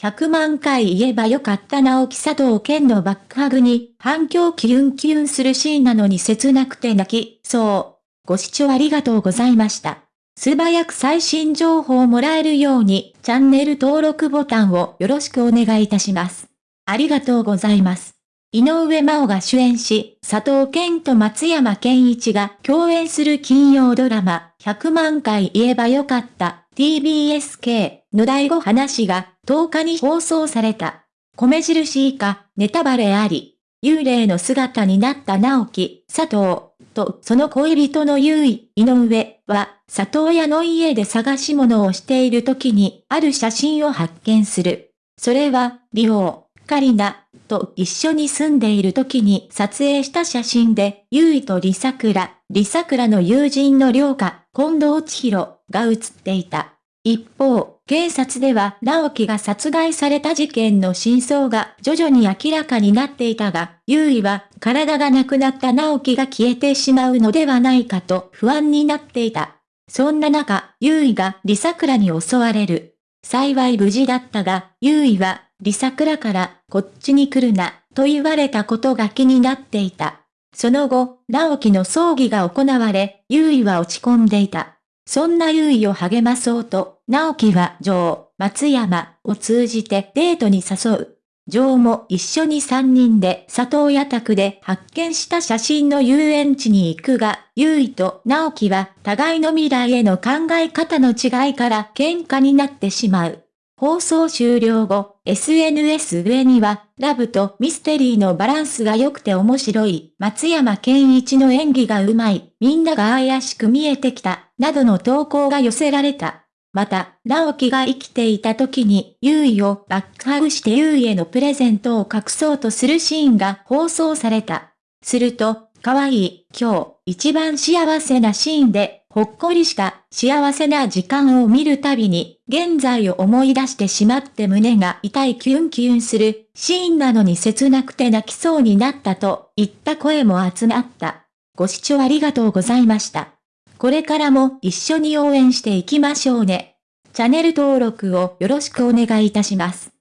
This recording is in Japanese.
100万回言えばよかった直木佐藤健のバックハグに反響キュンキュンするシーンなのに切なくて泣きそう。ご視聴ありがとうございました。素早く最新情報をもらえるようにチャンネル登録ボタンをよろしくお願いいたします。ありがとうございます。井上真央が主演し、佐藤健と松山健一が共演する金曜ドラマ、100万回言えばよかった TBSK の第5話が10日に放送された。米印以下、ネタバレあり。幽霊の姿になった直樹、佐藤、とその恋人の優衣、井上は、里親の家で探し物をしている時に、ある写真を発見する。それは、リオ、カリナ、と一緒に住んでいる時に撮影した写真で、優衣と李桜、李桜の友人の良家、近藤千尋が写っていた。一方、警察では直樹が殺害された事件の真相が徐々に明らかになっていたが、優位は体がなくなった直樹が消えてしまうのではないかと不安になっていた。そんな中、優位が李桜に襲われる。幸い無事だったが、優位は李桜からこっちに来るなと言われたことが気になっていた。その後、直樹の葬儀が行われ、優位は落ち込んでいた。そんな優位を励まそうと、直樹は女王、松山を通じてデートに誘う。女王も一緒に三人で里親宅で発見した写真の遊園地に行くが、優位と直樹は互いの未来への考え方の違いから喧嘩になってしまう。放送終了後、SNS 上には、ラブとミステリーのバランスが良くて面白い、松山健一の演技がうまい、みんなが怪しく見えてきた、などの投稿が寄せられた。また、直樹が生きていた時に、優衣をバックハグして優衣へのプレゼントを隠そうとするシーンが放送された。すると、可愛い、今日、一番幸せなシーンで、ほっこりした幸せな時間を見るたびに、現在を思い出してしまって胸が痛いキュンキュンするシーンなのに切なくて泣きそうになったといった声も集まった。ご視聴ありがとうございました。これからも一緒に応援していきましょうね。チャンネル登録をよろしくお願いいたします。